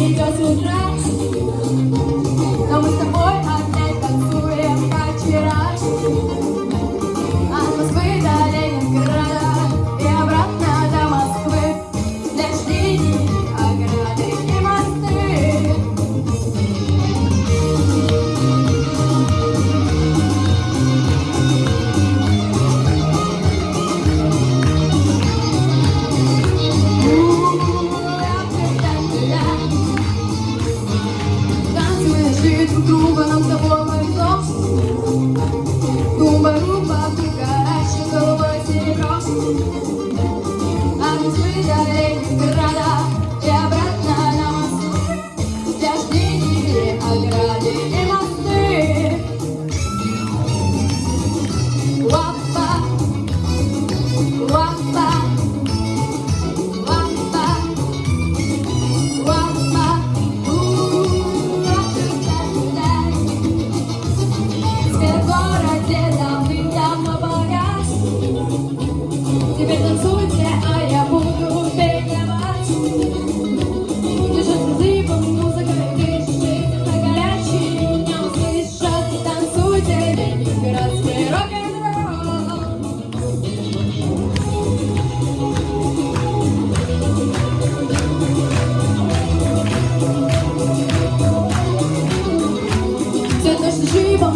не идет с Но а мы с тобой опять танцуем, как вчера друг нам с тобой повезло. Тумба, руба, ты горячий, голубой серебро. А мы с Ленинграда. Все то, что живо